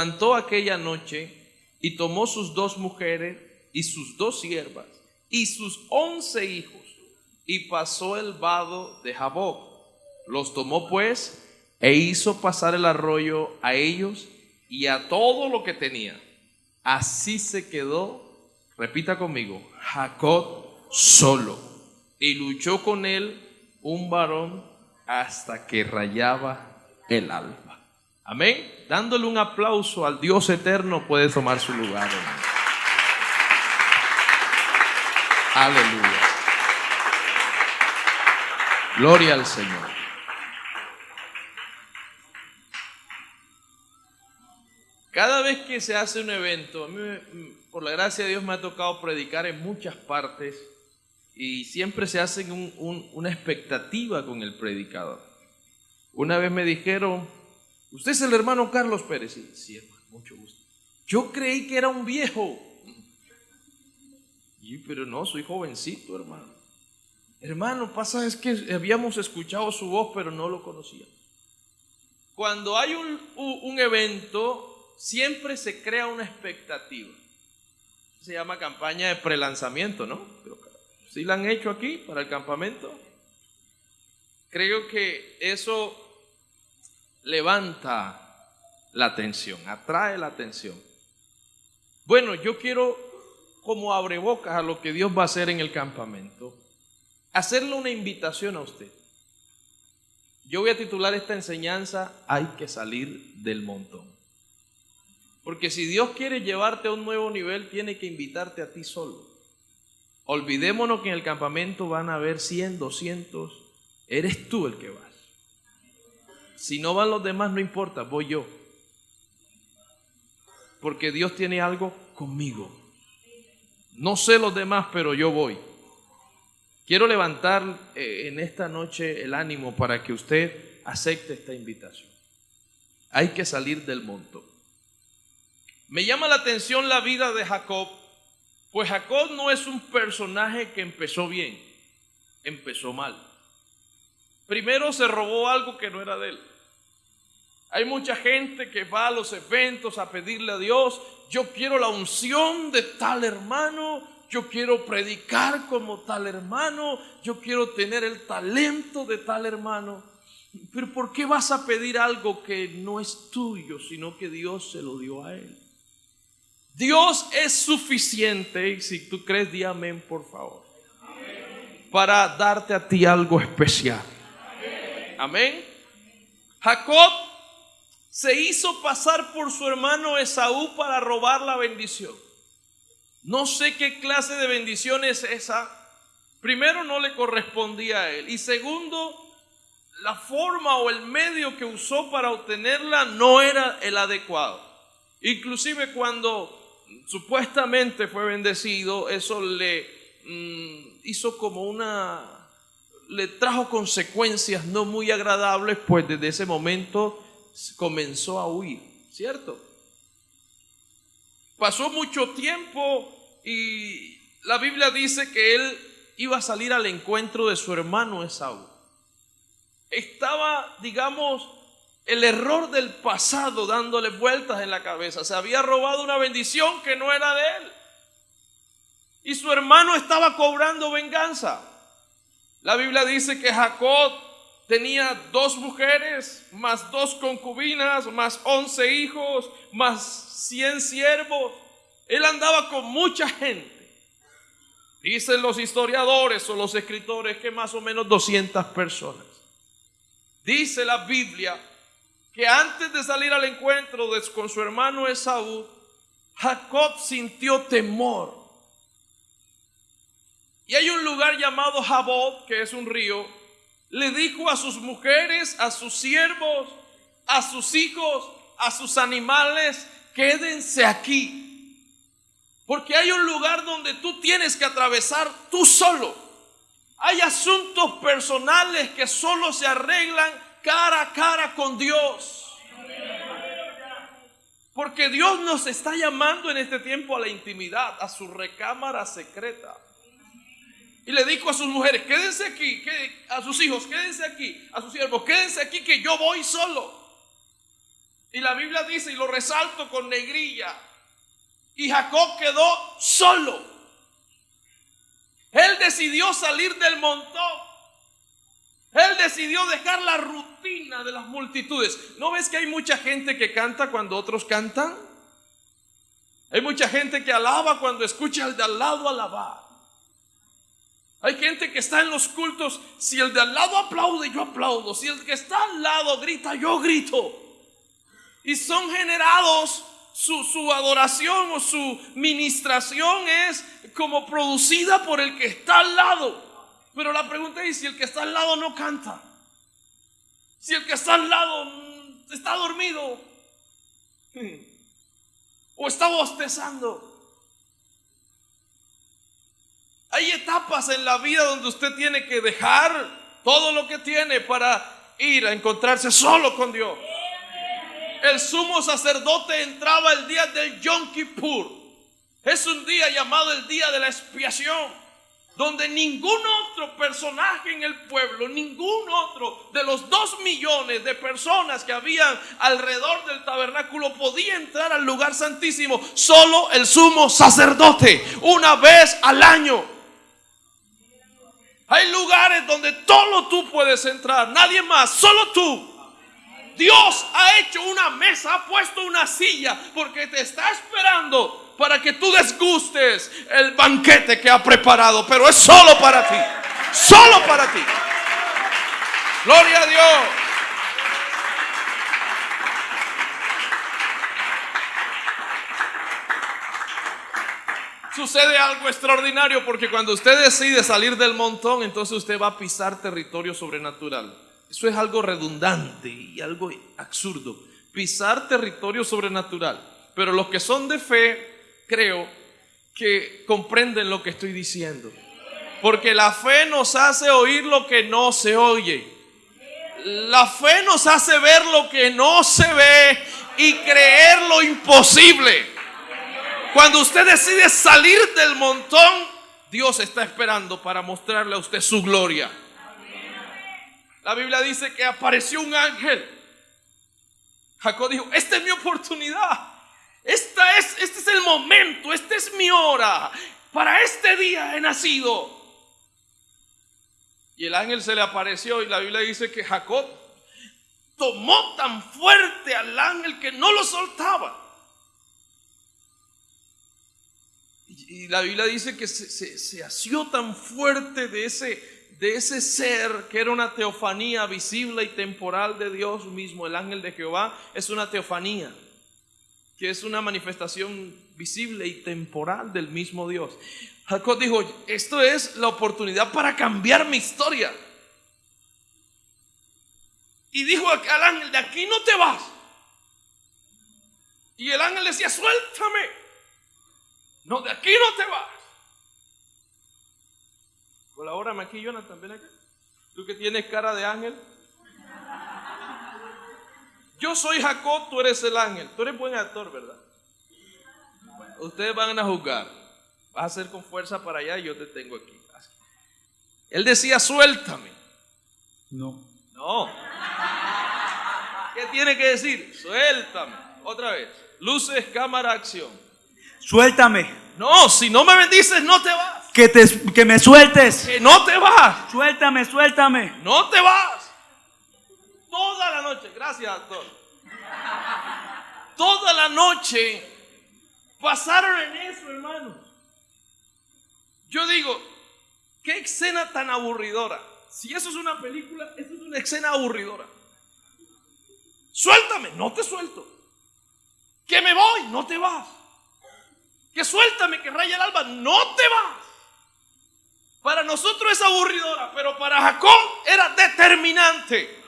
levantó aquella noche y tomó sus dos mujeres y sus dos siervas y sus once hijos y pasó el vado de Jaboc. Los tomó pues e hizo pasar el arroyo a ellos y a todo lo que tenía. Así se quedó, repita conmigo, Jacob solo y luchó con él un varón hasta que rayaba el alba. Amén. Dándole un aplauso al Dios eterno puede tomar su lugar. Aleluya. Gloria al Señor. Cada vez que se hace un evento, por la gracia de Dios me ha tocado predicar en muchas partes y siempre se hace una expectativa con el predicador. Una vez me dijeron, usted es el hermano Carlos Pérez. Sí, sí hermano, mucho gusto. Yo creí que era un viejo. Y, pero no, soy jovencito, hermano. Hermano, pasa es que habíamos escuchado su voz, pero no lo conocíamos. Cuando hay un, un evento, siempre se crea una expectativa. Se llama campaña de prelanzamiento, ¿no? Si la han hecho aquí para el campamento? Creo que eso levanta la atención, atrae la atención. Bueno, yo quiero, como abre bocas a lo que Dios va a hacer en el campamento, hacerle una invitación a usted. Yo voy a titular esta enseñanza, hay que salir del montón. Porque si Dios quiere llevarte a un nuevo nivel, tiene que invitarte a ti solo. Olvidémonos que en el campamento van a haber 100, 200. Eres tú el que vas. Si no van los demás, no importa, voy yo. Porque Dios tiene algo conmigo. No sé los demás, pero yo voy. Quiero levantar eh, en esta noche el ánimo para que usted acepte esta invitación. Hay que salir del monto. Me llama la atención la vida de Jacob pues Jacob no es un personaje que empezó bien, empezó mal. Primero se robó algo que no era de él. Hay mucha gente que va a los eventos a pedirle a Dios, yo quiero la unción de tal hermano, yo quiero predicar como tal hermano, yo quiero tener el talento de tal hermano. Pero ¿por qué vas a pedir algo que no es tuyo, sino que Dios se lo dio a él? Dios es suficiente, y si tú crees, di amén, por favor, para darte a ti algo especial. Amén. Jacob se hizo pasar por su hermano Esaú para robar la bendición. No sé qué clase de bendición es esa. Primero, no le correspondía a él. Y segundo, la forma o el medio que usó para obtenerla no era el adecuado. Inclusive cuando supuestamente fue bendecido, eso le mm, hizo como una, le trajo consecuencias no muy agradables, pues desde ese momento comenzó a huir, ¿cierto? Pasó mucho tiempo y la Biblia dice que él iba a salir al encuentro de su hermano Esaú. Estaba, digamos, el error del pasado dándole vueltas en la cabeza. Se había robado una bendición que no era de él. Y su hermano estaba cobrando venganza. La Biblia dice que Jacob tenía dos mujeres, más dos concubinas, más once hijos, más cien siervos. Él andaba con mucha gente. Dicen los historiadores o los escritores que más o menos 200 personas. Dice la Biblia que antes de salir al encuentro con su hermano Esaú, Jacob sintió temor. Y hay un lugar llamado Jabob, que es un río, le dijo a sus mujeres, a sus siervos, a sus hijos, a sus animales, quédense aquí. Porque hay un lugar donde tú tienes que atravesar tú solo. Hay asuntos personales que solo se arreglan cara a cara con Dios. Porque Dios nos está llamando en este tiempo a la intimidad, a su recámara secreta. Y le dijo a sus mujeres, quédense aquí, a sus hijos, quédense aquí, a sus siervos, quédense aquí que yo voy solo. Y la Biblia dice, y lo resalto con negrilla, y Jacob quedó solo. Él decidió salir del montón. Él decidió dejar la rutina de las multitudes. ¿No ves que hay mucha gente que canta cuando otros cantan? Hay mucha gente que alaba cuando escucha al de al lado alabar. Hay gente que está en los cultos, si el de al lado aplaude, yo aplaudo. Si el que está al lado grita, yo grito. Y son generados, su, su adoración o su ministración es como producida por el que está al lado. Pero la pregunta es si el que está al lado no canta. Si el que está al lado mm, está dormido. O está bostezando. Etapas en la vida donde usted tiene que dejar todo lo que tiene para ir a encontrarse solo con Dios. El sumo sacerdote entraba el día del Yom Kippur. Es un día llamado el día de la expiación, donde ningún otro personaje en el pueblo, ningún otro de los dos millones de personas que habían alrededor del tabernáculo podía entrar al lugar santísimo. Solo el sumo sacerdote, una vez al año. Hay lugares donde solo tú puedes entrar, nadie más, solo tú. Dios ha hecho una mesa, ha puesto una silla, porque te está esperando para que tú desgustes el banquete que ha preparado, pero es solo para ti, solo para ti. Gloria a Dios. Sucede algo extraordinario porque cuando usted decide salir del montón, entonces usted va a pisar territorio sobrenatural. Eso es algo redundante y algo absurdo. Pisar territorio sobrenatural. Pero los que son de fe, creo que comprenden lo que estoy diciendo. Porque la fe nos hace oír lo que no se oye. La fe nos hace ver lo que no se ve y creer lo imposible. Cuando usted decide salir del montón, Dios está esperando para mostrarle a usted su gloria. La Biblia dice que apareció un ángel. Jacob dijo, esta es mi oportunidad. Esta es, este es el momento, esta es mi hora. Para este día he nacido. Y el ángel se le apareció y la Biblia dice que Jacob tomó tan fuerte al ángel que no lo soltaba. Y la Biblia dice que se, se, asió tan fuerte de ese, de ese ser que era una teofanía visible y temporal de Dios mismo. El ángel de Jehová es una teofanía, que es una manifestación visible y temporal del mismo Dios. Jacob dijo, esto es la oportunidad para cambiar mi historia. Y dijo al ángel, de aquí no te vas. Y el ángel decía, suéltame. No, de aquí no te vas. Colabórame aquí, Jonathan, ven acá. Tú que tienes cara de ángel. Yo soy Jacob, tú eres el ángel. Tú eres buen actor, ¿verdad? ustedes van a juzgar. Vas a hacer con fuerza para allá y yo te tengo aquí. Él decía, suéltame. No. No. ¿Qué tiene que decir? Suéltame. Otra vez. Luces, cámara, acción. Suéltame. No, si no me bendices, no te vas. Que, te, que me sueltes. Que no te vas. Suéltame, suéltame. No te vas. Toda la noche. Gracias, doctor. Toda la noche pasaron en eso, hermano. Yo digo, qué escena tan aburridora. Si eso es una película, eso es una escena aburridora. Suéltame, no te suelto. Que me voy, no te vas suéltame, que raya el alba, no te vas. Para nosotros es aburridora, pero para Jacob era determinante.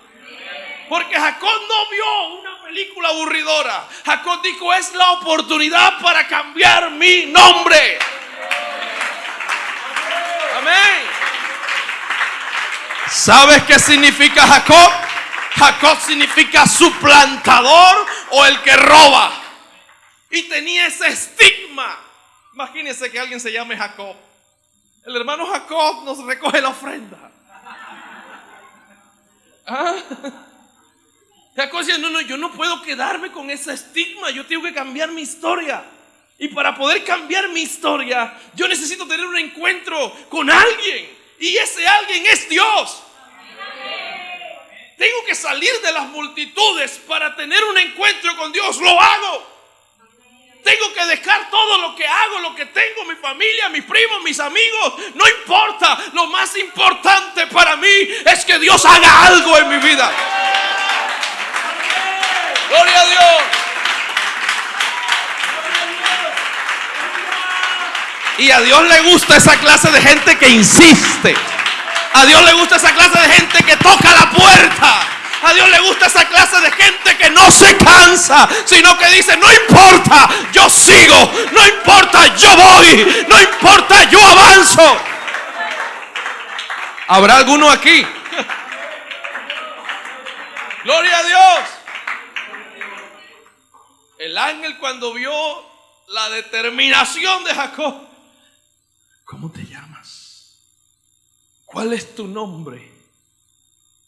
Porque Jacob no vio una película aburridora. Jacob dijo, es la oportunidad para cambiar mi nombre. Amén. ¿Sabes qué significa Jacob? Jacob significa suplantador o el que roba. Y tenía ese estigma. Imagínense que alguien se llame Jacob. El hermano Jacob nos recoge la ofrenda. Ah. Jacob decía, no, no, yo no puedo quedarme con ese estigma, yo tengo que cambiar mi historia. Y para poder cambiar mi historia, yo necesito tener un encuentro con alguien. Y ese alguien es Dios. Tengo que salir de las multitudes para tener un encuentro con Dios. Lo hago. Tengo que dejar todo lo que hago, lo que tengo, mi familia, mis primos, mis amigos. No importa. Lo más importante para mí es que Dios haga algo en mi vida. Gloria a Dios. Y a Dios le gusta esa clase de gente que insiste. A Dios le gusta esa clase de gente que toca la puerta. A Dios le gusta esa clase de gente que no se cansa, sino que dice, no importa, yo sigo, no importa, yo voy, no importa, yo avanzo. ¿Habrá alguno aquí? Gloria a Dios. El ángel cuando vio la determinación de Jacob, ¿cómo te llamas? ¿Cuál es tu nombre?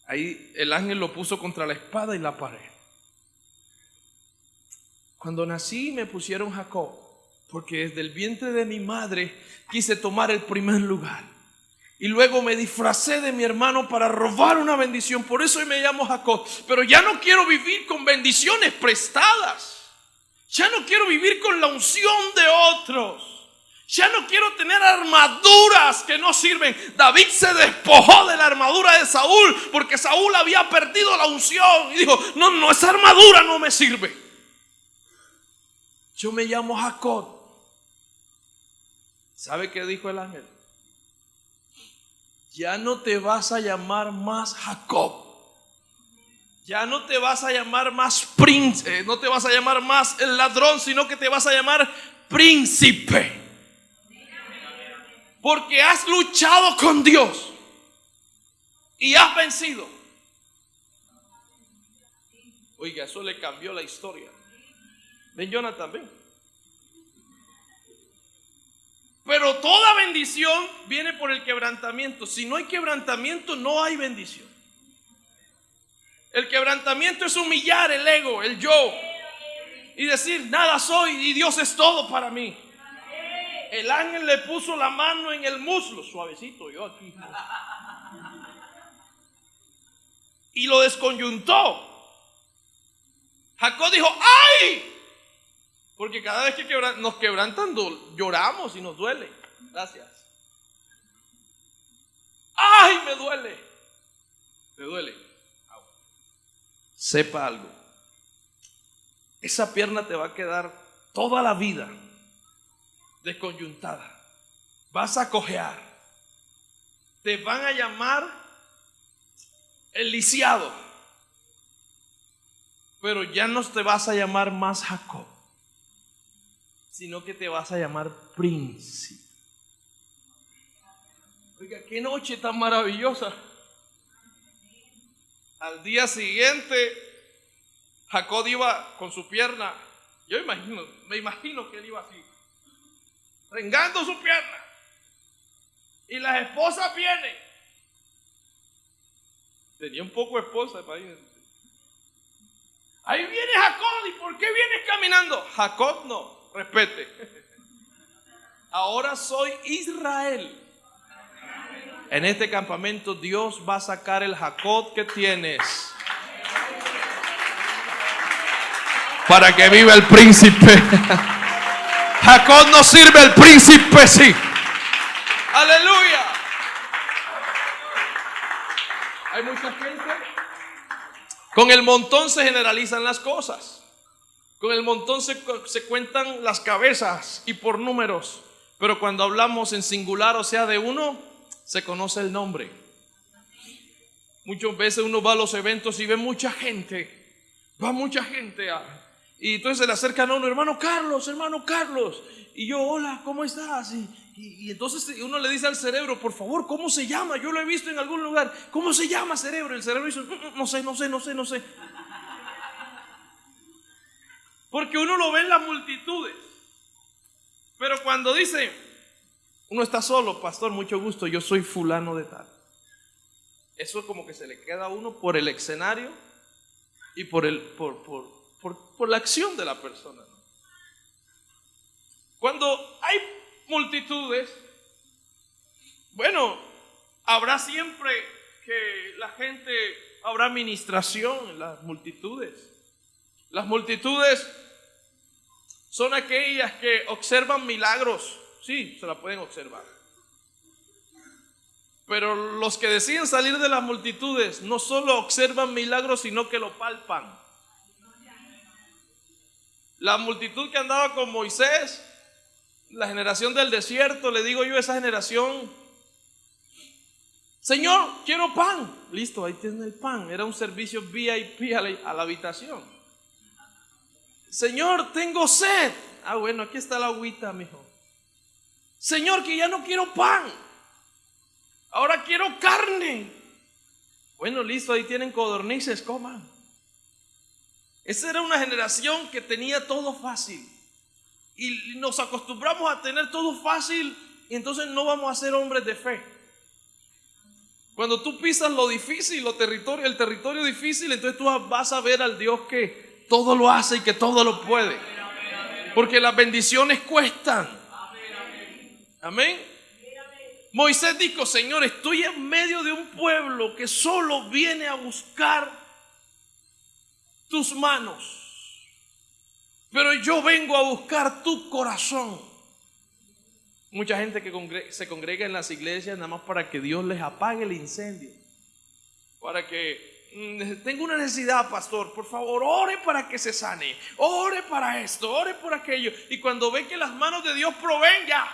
Ahí el ángel lo puso contra la espada y la pared. Cuando nací me pusieron Jacob, porque desde el vientre de mi madre quise tomar el primer lugar. Y luego me disfracé de mi hermano para robar una bendición. Por eso hoy me llamo Jacob. Pero ya no quiero vivir con bendiciones prestadas. Ya no quiero vivir con la unción de otros. Ya no quiero tener armaduras que no sirven. David se despojó de la armadura de Saúl porque Saúl había perdido la unción y dijo, no, no, esa armadura no me sirve. Yo me llamo Jacob. ¿Sabe qué dijo el ángel? Ya no te vas a llamar más Jacob. Ya no te vas a llamar más príncipe, no te vas a llamar más el ladrón, sino que te vas a llamar príncipe. Porque has luchado con Dios y has vencido. Oiga, eso le cambió la historia. Ven, Jonathan, ven. Pero toda bendición viene por el quebrantamiento. Si no hay quebrantamiento, no hay bendición. El quebrantamiento es humillar el ego, el yo. Y decir, nada soy y Dios es todo para mí. El ángel le puso la mano en el muslo, suavecito, yo aquí. Y lo desconyuntó. Jacob dijo, ¡ay! Porque cada vez que nos quebrantan, lloramos y nos duele. Gracias. ¡Ay, me duele! ¿Me duele? Sepa algo. Esa pierna te va a quedar toda la vida desconyuntada. Vas a cojear. Te van a llamar el lisiado. Pero ya no te vas a llamar más Jacob sino que te vas a llamar príncipe. Oiga, qué noche tan maravillosa. Al día siguiente, Jacob iba con su pierna, yo imagino, me imagino que él iba así, rengando su pierna. Y las esposas vienen. Tenía un poco de esposa, imagínense. Ahí viene Jacob, ¿y por qué vienes caminando? Jacob no, Respete. Ahora soy Israel. En este campamento Dios va a sacar el Jacob que tienes. Para que viva el príncipe. Jacob no sirve, el príncipe sí. Aleluya. Hay mucha gente. Con el montón se generalizan las cosas. Con el montón se, cuentan las cabezas y por números, pero cuando hablamos en singular, o sea, de uno, se conoce el nombre. Muchas veces uno va a los eventos y ve mucha gente, va mucha gente y entonces se le acercan a uno, hermano Carlos, hermano Carlos, y yo, hola, ¿cómo estás? Y, y, entonces uno le dice al cerebro, por favor, ¿cómo se llama? Yo lo he visto en algún lugar, ¿cómo se llama cerebro? El cerebro dice, mm, mm, no sé, no sé, no sé, no sé. Porque uno lo ve en las multitudes. Pero cuando dice, uno está solo, pastor, mucho gusto, yo soy fulano de tal. Eso como que se le queda a uno por el escenario y por, el, por, por, por, por la acción de la persona. Cuando hay multitudes, bueno, habrá siempre que la gente, habrá administración en las multitudes. Las multitudes son aquellas que observan milagros, sí, se la pueden observar. Pero los que deciden salir de las multitudes no solo observan milagros, sino que lo palpan. La multitud que andaba con Moisés, la generación del desierto, le digo yo a esa generación, Señor, quiero pan. Listo, ahí tiene el pan. Era un servicio VIP a la, a la habitación. Señor, tengo sed. Ah, bueno, aquí está la agüita, mijo. Señor, que ya no quiero pan. Ahora quiero carne. Bueno, listo, ahí tienen codornices, coman. Esa era una generación que tenía todo fácil. Y nos acostumbramos a tener todo fácil y entonces no vamos a ser hombres de fe. Cuando tú pisas lo difícil, lo territorio, el territorio difícil, entonces tú vas a ver al Dios que todo lo hace y que todo lo puede. Porque las bendiciones cuestan. Amén. Moisés dijo, Señor, estoy en medio de un pueblo que solo viene a buscar tus manos. Pero yo vengo a buscar tu corazón. Mucha gente que se congrega en las iglesias nada más para que Dios les apague el incendio. Para que mm, tengo una necesidad, pastor, por favor, ore para que se sane. Ore para esto, ore por aquello. Y cuando ve que las manos de Dios proveen, ya.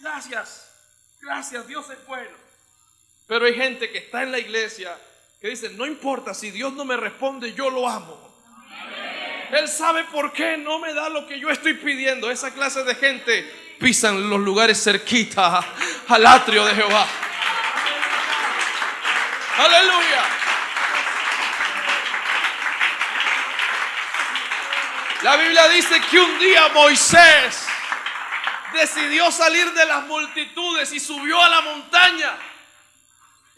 Gracias. Gracias, Dios es bueno. Pero hay gente que está en la iglesia que dice, no importa, si Dios no me responde, yo lo amo. Él sabe por qué no me da lo que yo estoy pidiendo. Esa clase de gente pisan los lugares cerquita al atrio de Jehová. Aleluya. La Biblia dice que un día Moisés decidió salir de las multitudes y subió a la montaña.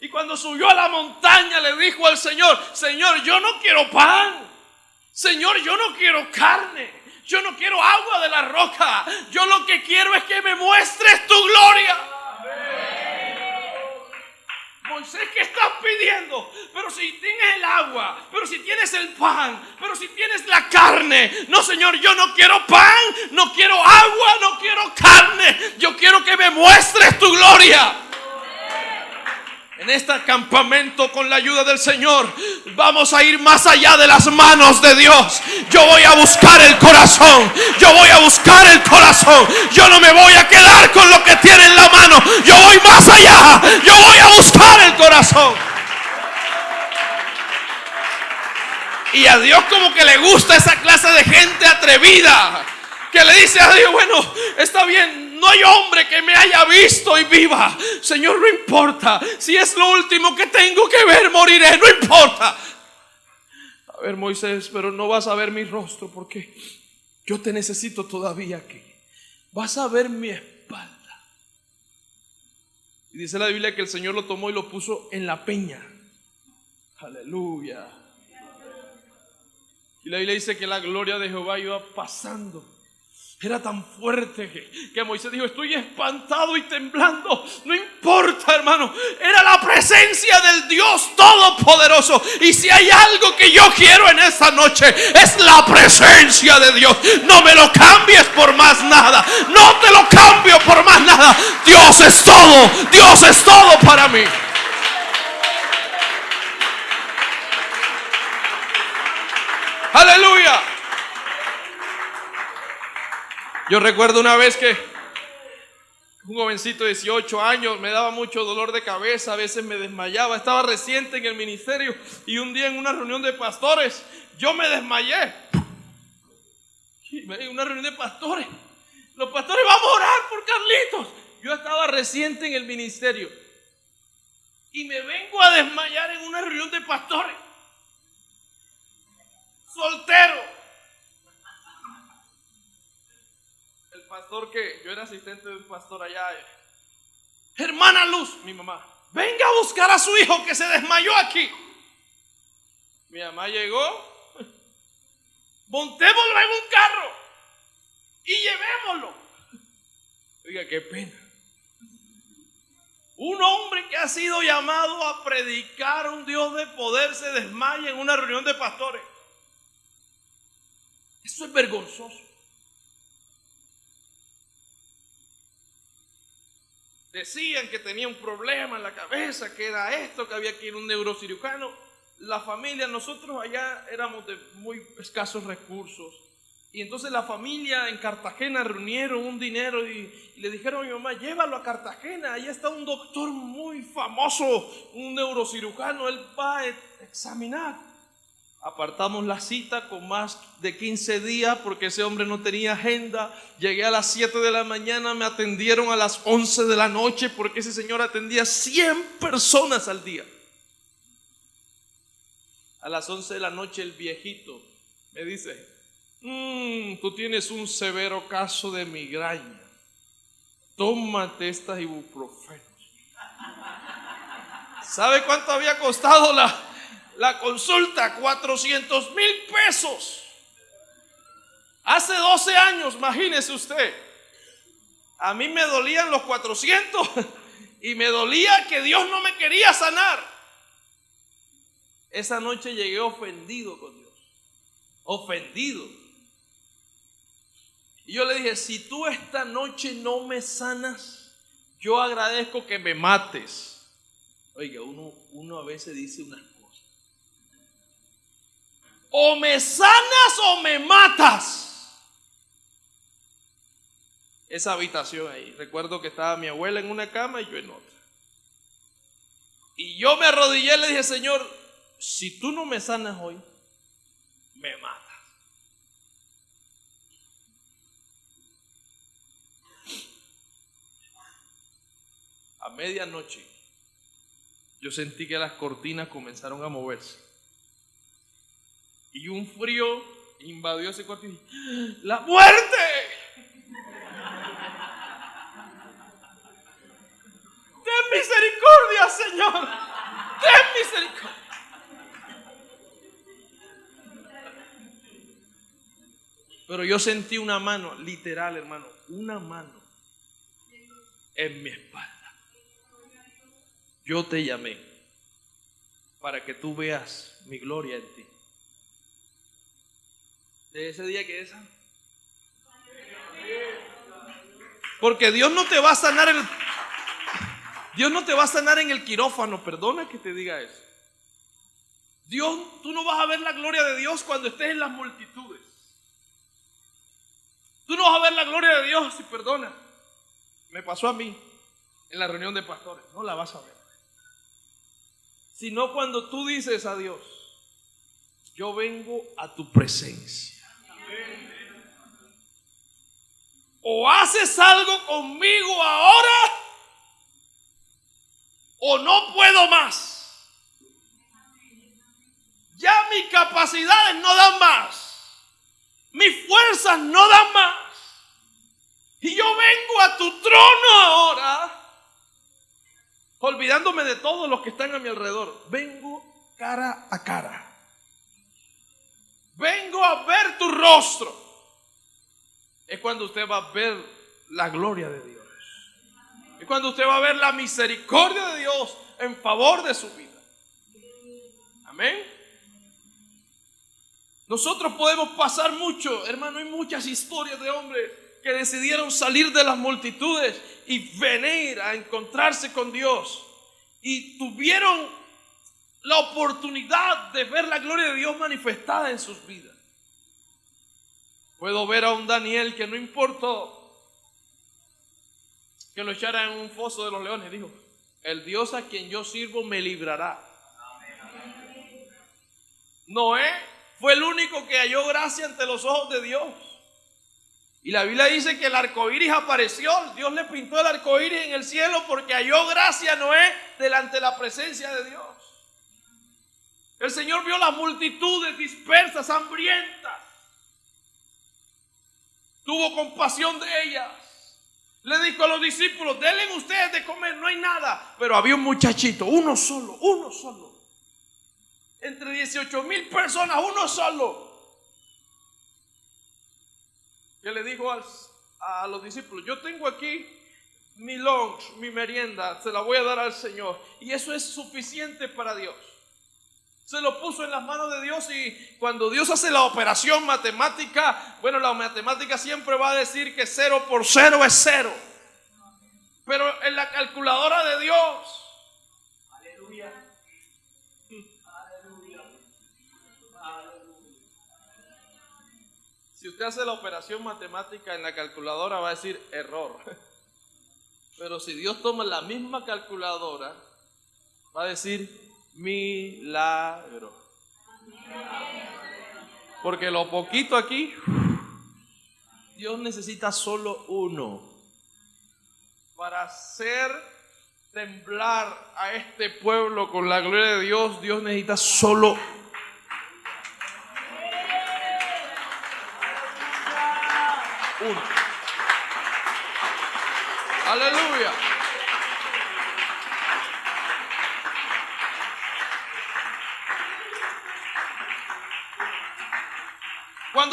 Y cuando subió a la montaña le dijo al Señor, Señor, yo no quiero pan. Señor, yo no quiero carne. Yo no quiero agua de la roca. Yo lo que quiero es que me muestres tu gloria. Moisés, ¿qué estás pidiendo? Pero si tienes el agua, pero si tienes el pan, pero si tienes la carne. No, Señor, yo no quiero pan, no quiero agua, no quiero carne. Yo quiero que me muestres tu gloria. En este campamento con la ayuda del Señor vamos a ir más allá de las manos de Dios. Yo voy a buscar el corazón. Yo voy a buscar el corazón. Yo no me voy a quedar con lo que tiene en la mano. Yo voy más allá. Yo voy a buscar el corazón. Y a Dios como que le gusta esa clase de gente atrevida. Que le dice a Dios, bueno, está bien, no hay hombre que me haya visto y viva. Señor, no importa. Si es lo último que tengo que ver, moriré. No importa. A ver, Moisés, pero no vas a ver mi rostro porque yo te necesito todavía aquí. Vas a ver mi espalda. Y dice la Biblia que el Señor lo tomó y lo puso en la peña. Aleluya. Y la Biblia dice que la gloria de Jehová iba pasando era tan fuerte que, Moisés dijo, estoy espantado y temblando. No importa, hermano. Era la presencia del Dios Todopoderoso. Y si hay algo que yo quiero en esta noche, es la presencia de Dios. No me lo cambies por más nada. No te lo cambio por más nada. Dios es todo. Dios es todo para mí. Aleluya. Yo recuerdo una vez que un jovencito de 18 años me daba mucho dolor de cabeza, a veces me desmayaba, estaba reciente en el ministerio y un día en una reunión de pastores yo me desmayé. En una reunión de pastores, los pastores vamos a orar por Carlitos. Yo estaba reciente en el ministerio y me vengo a desmayar en una reunión de pastores. Soltero. Que yo era asistente de un pastor allá. Hermana Luz, mi mamá, venga a buscar a su hijo que se desmayó aquí. Mi mamá llegó, montémoslo en un carro y llevémoslo. Oiga, qué pena. Un hombre que ha sido llamado a predicar un Dios de poder se desmaya en una reunión de pastores. Eso es vergonzoso. Decían que tenía un problema en la cabeza, que era esto, que había que ir a un neurocirujano. La familia, nosotros allá éramos de muy escasos recursos. Y entonces la familia en Cartagena reunieron un dinero y, le dijeron a mi mamá, llévalo a Cartagena, ahí está un doctor muy famoso, un neurocirujano, él va a examinar. Apartamos la cita con más de 15 días porque ese hombre no tenía agenda. Llegué a las 7 de la mañana, me atendieron a las 11 de la noche porque ese señor atendía 100 personas al día. A las 11 de la noche el viejito me dice, mmm, tú tienes un severo caso de migraña. Tómate estas ibuprofenos. ¿Sabe cuánto había costado la, la consulta? 400 mil pesos. Hace 12 años, imagínese usted. A mí me dolían los 400 y me dolía que Dios no me quería sanar. Esa noche llegué ofendido con Dios. Ofendido. Y yo le dije, si tú esta noche no me sanas, yo agradezco que me mates. Oiga, uno, uno a veces dice unas. O me sanas o me matas. Esa habitación ahí. Recuerdo que estaba mi abuela en una cama y yo en otra. Y yo me arrodillé y le dije, Señor, si tú no me sanas hoy, me matas. A medianoche yo sentí que las cortinas comenzaron a moverse. Y un frío invadió ese cuarto ¡La muerte! Ten misericordia, Señor. Ten misericordia. Pero yo sentí una mano, literal, hermano, una mano en mi espalda. Yo te llamé para que tú veas mi gloria en ti. De ese día que esa. Porque Dios no te va a sanar el Dios no te va a sanar en el quirófano, perdona que te diga eso. Dios, tú no vas a ver la gloria de Dios cuando estés en las multitudes. Tú no vas a ver la gloria de Dios si perdona. Me pasó a mí en la reunión de pastores. No la vas a ver. Sino cuando tú dices a Dios, yo vengo a tu presencia. O haces algo conmigo ahora o no puedo más. Ya mis capacidades no dan más. Mis fuerzas no dan más. Y yo vengo a tu trono ahora, olvidándome de todos los que están a mi alrededor. Vengo cara a cara. Vengo a ver tu rostro. Es cuando usted va a ver la gloria de Dios. Es cuando usted va a ver la misericordia de Dios en favor de su vida. Amén. Nosotros podemos pasar mucho, hermano, hay muchas historias de hombres que decidieron salir de las multitudes y venir a encontrarse con Dios. Y tuvieron la oportunidad de ver la gloria de Dios manifestada en sus vidas. Puedo ver a un Daniel que no importó que lo echara en un foso de los leones. Dijo, el Dios a quien yo sirvo me librará. Noé fue el único que halló gracia ante los ojos de Dios. Y la Biblia dice que el arco iris apareció. Dios le pintó el arco iris en el cielo porque halló gracia a Noé delante de la presencia de Dios. El Señor vio las multitudes dispersas, hambrientas. Tuvo compasión de ellas. Le dijo a los discípulos, denle ustedes de comer, no hay nada. Pero había un muchachito, uno solo, uno solo. Entre 18 mil personas, uno solo. Que le dijo a los discípulos, yo tengo aquí mi lunch, mi merienda, se la voy a dar al Señor. Y eso es suficiente para Dios. Se lo puso en las manos de Dios y cuando Dios hace la operación matemática, bueno, la matemática siempre va a decir que cero por cero es cero. Pero en la calculadora de Dios, aleluya, aleluya, Si usted hace la operación matemática en la calculadora va a decir error. Pero si Dios toma la misma calculadora, va a decir milagro. Porque lo poquito aquí, Dios necesita solo uno para hacer temblar a este pueblo con la gloria de Dios. Dios necesita solo uno. Aleluya.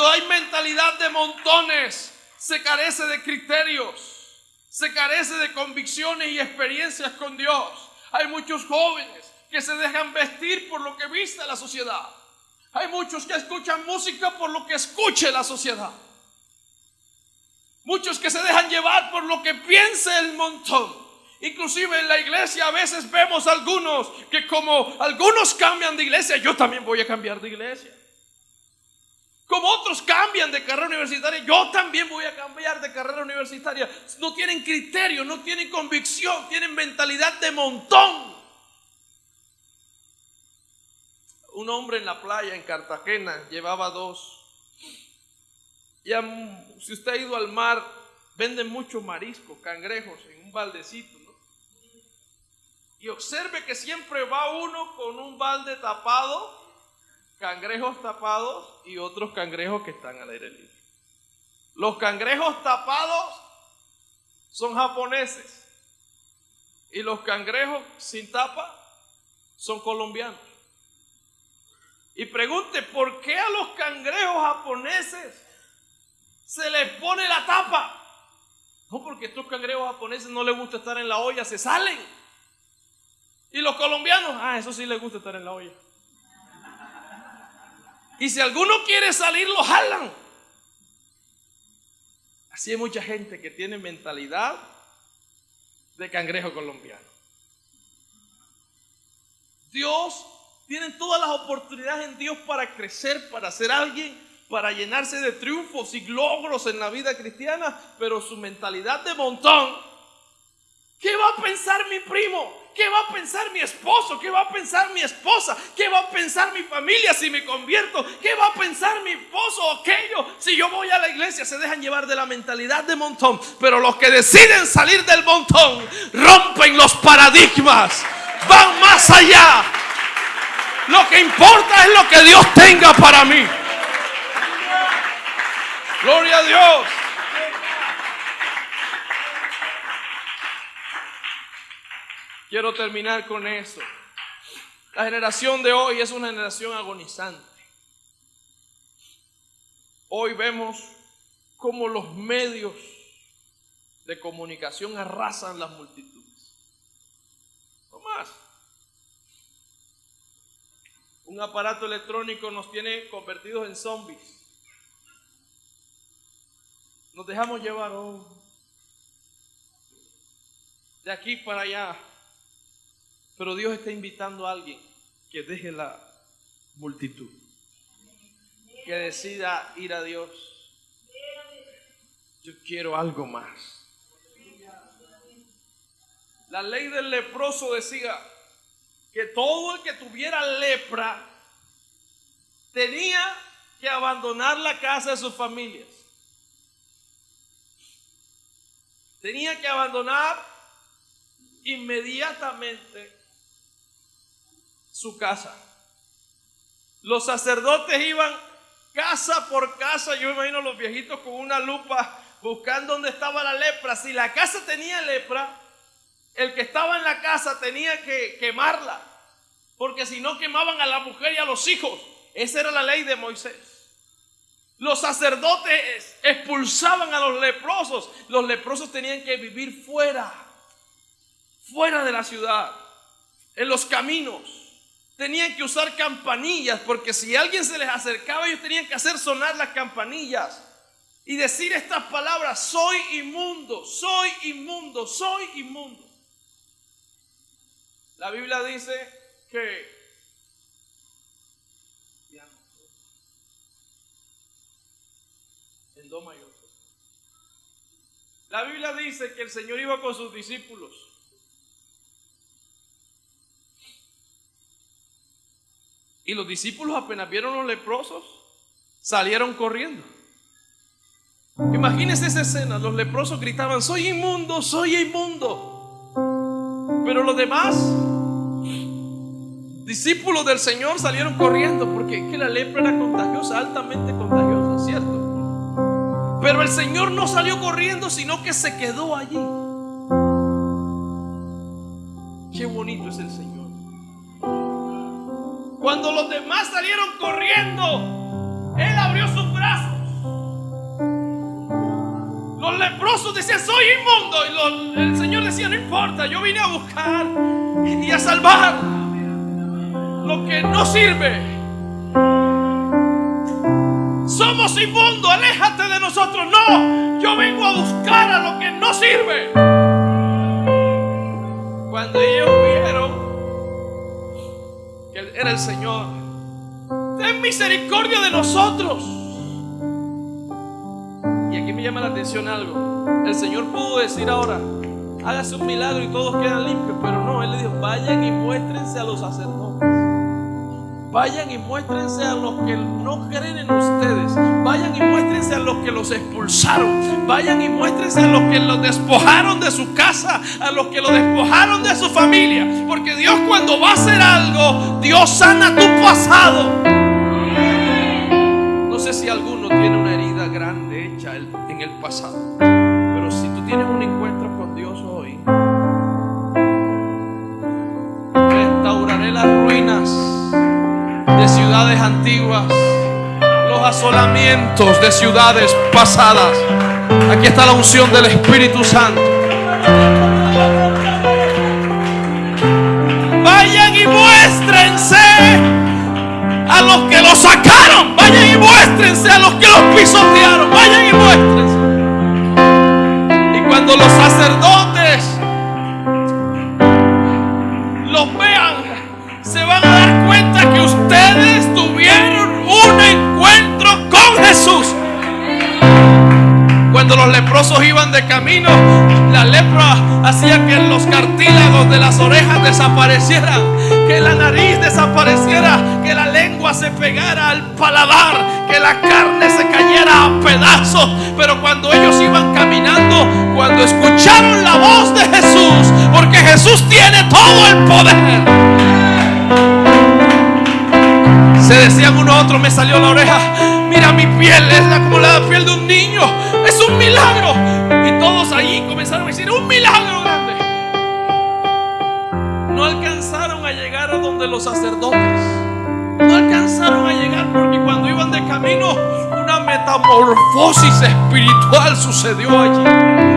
Cuando hay mentalidad de montones, se carece de criterios, se carece de convicciones y experiencias con Dios. Hay muchos jóvenes que se dejan vestir por lo que viste la sociedad. Hay muchos que escuchan música por lo que escuche la sociedad. Muchos que se dejan llevar por lo que piense el montón. Inclusive en la iglesia a veces vemos algunos que como algunos cambian de iglesia, yo también voy a cambiar de iglesia. Como otros cambian de carrera universitaria, yo también voy a cambiar de carrera universitaria. No tienen criterio, no tienen convicción, tienen mentalidad de montón. Un hombre en la playa en Cartagena llevaba dos. Ya, si usted ha ido al mar, venden mucho marisco, cangrejos en un baldecito. Y observe que siempre va uno con un balde tapado cangrejos tapados y otros cangrejos que están al aire libre. Los cangrejos tapados son japoneses y los cangrejos sin tapa son colombianos. Y pregunte, ¿por qué a los cangrejos japoneses se les pone la tapa? No, porque estos cangrejos japoneses no les gusta estar en la olla, se salen. Y los colombianos, ah, eso sí les gusta estar en la olla. Y si alguno quiere salir, lo jalan. Así hay mucha gente que tiene mentalidad de cangrejo colombiano. Dios tiene todas las oportunidades en Dios para crecer, para ser alguien, para llenarse de triunfos y logros en la vida cristiana, pero su mentalidad de montón, ¿qué va a pensar mi primo? ¿Qué va a pensar mi esposo? ¿Qué va a pensar mi esposa? ¿Qué va a pensar mi familia si me convierto? ¿Qué va a pensar mi esposo o aquello si yo voy a la iglesia? Se dejan llevar de la mentalidad de montón. Pero los que deciden salir del montón rompen los paradigmas. Van más allá. Lo que importa es lo que Dios tenga para mí. Gloria a Dios. Quiero terminar con eso. La generación de hoy es una generación agonizante. Hoy vemos cómo los medios de comunicación arrasan las multitudes. No más. Un aparato electrónico nos tiene convertidos en zombies. Nos dejamos llevar oh, de aquí para allá. Pero Dios está invitando a alguien que deje la multitud, que decida ir a Dios. Yo quiero algo más. La ley del leproso decía que todo el que tuviera lepra tenía que abandonar la casa de sus familias. Tenía que abandonar inmediatamente su casa. Los sacerdotes iban casa por casa, yo imagino los viejitos con una lupa buscando dónde estaba la lepra. Si la casa tenía lepra, el que estaba en la casa tenía que quemarla, Porque si no quemaban a la mujer y a los hijos. Esa era la ley de Moisés. Los sacerdotes expulsaban a los leprosos. Los leprosos tenían que vivir fuera, fuera de la ciudad, en los caminos. Tenían que usar campanillas porque si alguien se les acercaba ellos tenían que hacer sonar las campanillas y decir estas palabras, soy inmundo, soy inmundo, soy inmundo. La Biblia dice que en do mayor. La Biblia dice que el Señor iba con sus discípulos. Y los discípulos apenas vieron los leprosos, salieron corriendo. Imagínense esa escena, los leprosos gritaban, soy inmundo, soy inmundo. Pero los demás discípulos del Señor salieron corriendo porque que la lepra era contagiosa, altamente contagiosa, ¿cierto? Pero el Señor no salió corriendo, sino que se quedó allí. Qué bonito es el Señor. Cuando los demás salieron corriendo, Él abrió sus brazos. Los leprosos decían, soy inmundo. Y el Señor decía, no importa, yo vine a buscar y a salvar lo que no sirve. Somos inmundos, aléjate de nosotros. No, yo vengo a buscar a lo que no sirve. Cuando ellos era el Señor, ten misericordia de nosotros. Y aquí me llama la atención algo. El Señor pudo decir ahora, hágase un milagro y todos quedan limpios, pero no, Él le dijo, vayan y muéstrense a los sacerdotes. Vayan y muéstrense a los que no creen en ustedes. Vayan y muéstrense a los que los expulsaron. Vayan y muéstrense a los que los despojaron de su casa, a los que los despojaron de su familia. Porque Dios cuando va a hacer algo, Dios sana tu pasado. No sé si alguno tiene una herida grande hecha en el pasado. Pero si tú tienes un encuentro con Dios hoy, restauraré las ruinas de ciudades antiguas, los asolamientos de ciudades pasadas. Aquí está la unción del Espíritu Santo. Vayan y muéstrense a los que los sacaron. Vayan y muéstrense a los que los pisotearon. Vayan y muéstrense. Y cuando los sacerdotes los vean, se van a dar cuenta que ustedes tuvieron un encuentro con Jesús. Cuando los leprosos iban de camino, la lepra hacía que los cartílagos de las orejas desaparecieran, que la nariz desapareciera, que la lengua se pegara al paladar, que la carne se cayera a pedazos. Pero cuando ellos iban caminando, cuando escucharon la voz de Jesús, porque Jesús tiene todo el poder. Se decían uno a otro, me salió la oreja. Mira mi piel, es la, como la piel de un niño. Es un milagro. Y todos allí comenzaron a decir, un milagro grande. No alcanzaron a llegar a donde los sacerdotes. No alcanzaron a llegar porque cuando iban de camino, una metamorfosis espiritual sucedió allí.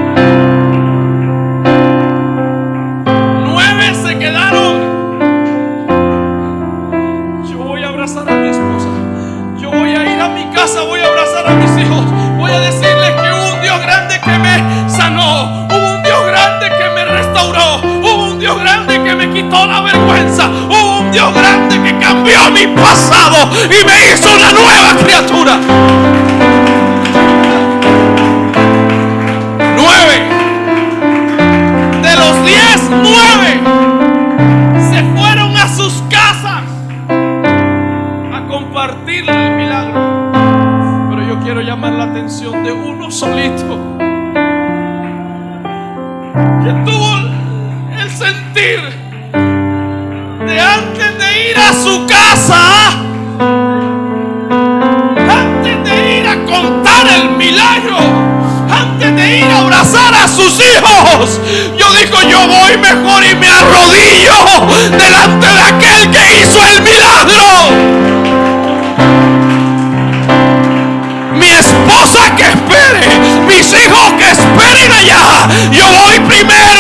Yo digo yo voy mejor y me arrodillo delante de aquel que hizo el milagro. Mi esposa que espere, mis hijos que esperen allá. Yo voy primero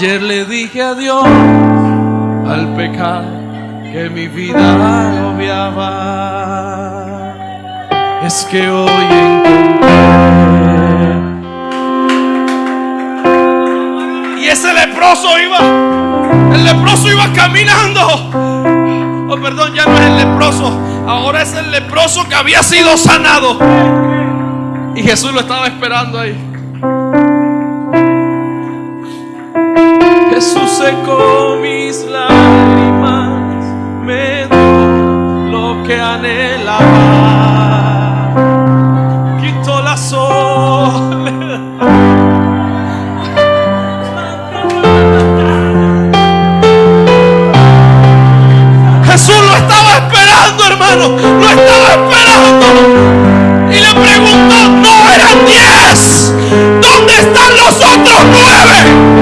Ayer le dije adiós al pecado que mi vida agobiaba. Es que hoy encontré. Y ese leproso iba, el leproso iba caminando. Oh, perdón, ya no es el leproso, ahora es el leproso que había sido sanado. Y Jesús lo estaba esperando ahí. secó mis lágrimas, me dio lo que anhelaba. Quitó la soledad. Jesús lo estaba esperando, hermano. Lo estaba esperando. Y le preguntó, no eran diez. ¿Dónde están los otros nueve?